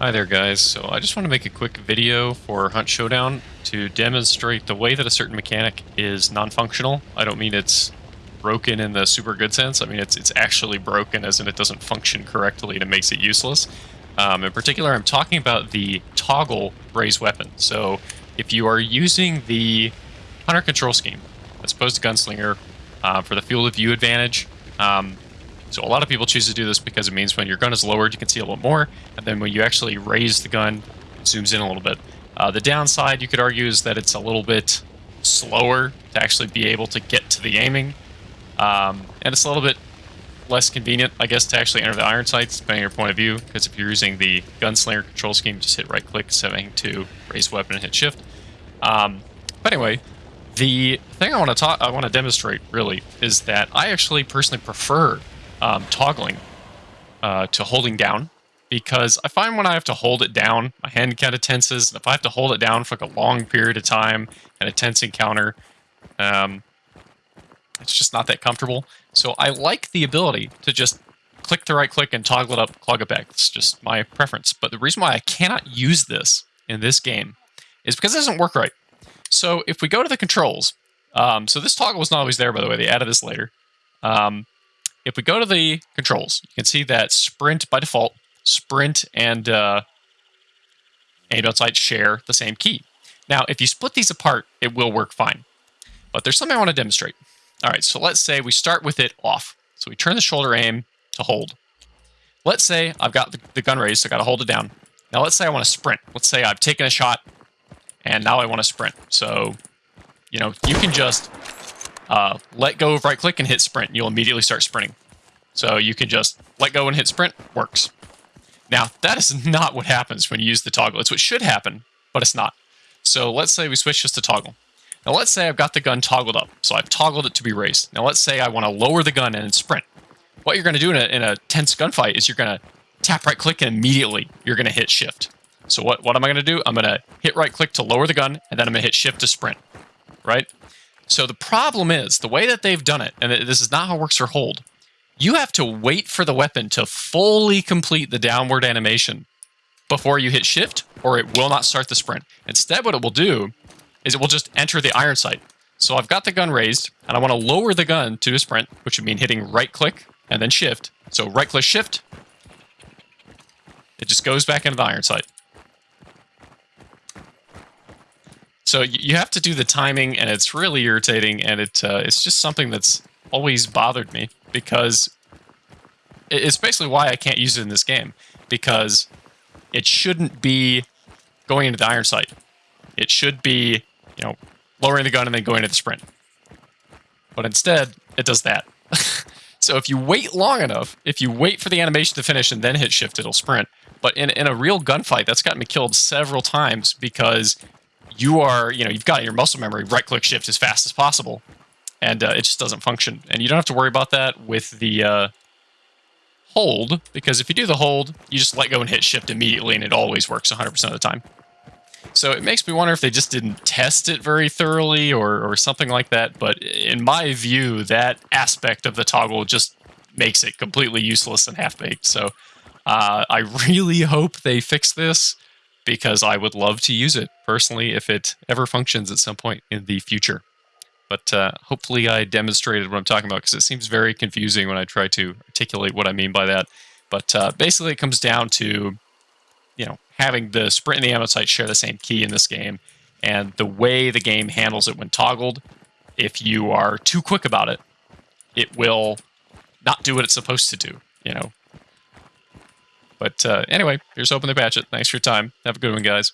Hi there guys, so I just want to make a quick video for Hunt Showdown to demonstrate the way that a certain mechanic is non-functional. I don't mean it's broken in the super good sense, I mean it's, it's actually broken as in it doesn't function correctly and it makes it useless. Um, in particular, I'm talking about the toggle raise weapon. So if you are using the Hunter control scheme, as opposed to Gunslinger, uh, for the field of view advantage, um, so a lot of people choose to do this because it means when your gun is lowered, you can see a little more, and then when you actually raise the gun, it zooms in a little bit. Uh, the downside, you could argue, is that it's a little bit slower to actually be able to get to the aiming, um, and it's a little bit less convenient, I guess, to actually enter the iron sights, depending on your point of view, because if you're using the gunslinger control scheme, just hit right-click, setting to raise weapon and hit shift. Um, but anyway, the thing I want to talk, I want to demonstrate really is that I actually personally prefer um, toggling uh, to holding down because I find when I have to hold it down, my hand kind of tenses. And if I have to hold it down for like a long period of time and a tense encounter, um, it's just not that comfortable. So I like the ability to just click the right click and toggle it up, clog it back. It's just my preference. But the reason why I cannot use this in this game is because it doesn't work right. So if we go to the controls, um, so this toggle was not always there, by the way. They added this later. Um, if we go to the controls, you can see that sprint by default, sprint and uh, aim sight share the same key. Now, if you split these apart, it will work fine. But there's something I want to demonstrate. All right, so let's say we start with it off. So we turn the shoulder aim to hold. Let's say I've got the, the gun raised, so I got to hold it down. Now let's say I want to sprint. Let's say I've taken a shot, and now I want to sprint. So, you know, you can just uh, let go of right click and hit sprint. You'll immediately start sprinting. So you can just let go and hit sprint, works. Now, that is not what happens when you use the toggle. It's what should happen, but it's not. So let's say we switch just to toggle. Now let's say I've got the gun toggled up. So I've toggled it to be raised. Now let's say I want to lower the gun and sprint. What you're going to do in a, in a tense gunfight is you're going to tap right click and immediately you're going to hit shift. So what, what am I going to do? I'm going to hit right click to lower the gun and then I'm going to hit shift to sprint, right? So the problem is, the way that they've done it, and this is not how it works for hold, you have to wait for the weapon to fully complete the downward animation before you hit shift, or it will not start the sprint. Instead, what it will do is it will just enter the iron sight. So I've got the gun raised, and I want to lower the gun to a sprint, which would mean hitting right click and then shift. So right click shift, it just goes back into the iron sight. So you have to do the timing, and it's really irritating, and it uh, it's just something that's always bothered me because it's basically why I can't use it in this game because it shouldn't be going into the iron sight. It should be, you know, lowering the gun and then going to the sprint. But instead, it does that. so if you wait long enough, if you wait for the animation to finish and then hit shift, it'll sprint. But in, in a real gunfight, that's gotten me killed several times because you are, you know, you've got your muscle memory, right click shift as fast as possible, and uh, it just doesn't function. And you don't have to worry about that with the uh, hold, because if you do the hold, you just let go and hit shift immediately, and it always works 100% of the time. So it makes me wonder if they just didn't test it very thoroughly or, or something like that. But in my view, that aspect of the toggle just makes it completely useless and half-baked. So uh, I really hope they fix this because I would love to use it personally if it ever functions at some point in the future. But uh, hopefully I demonstrated what I'm talking about because it seems very confusing when I try to articulate what I mean by that. But uh, basically it comes down to, you know, having the sprint and the aim sight share the same key in this game. And the way the game handles it when toggled, if you are too quick about it, it will not do what it's supposed to do, you know, but uh, anyway, here's hoping they patch it. Thanks for your time. Have a good one, guys.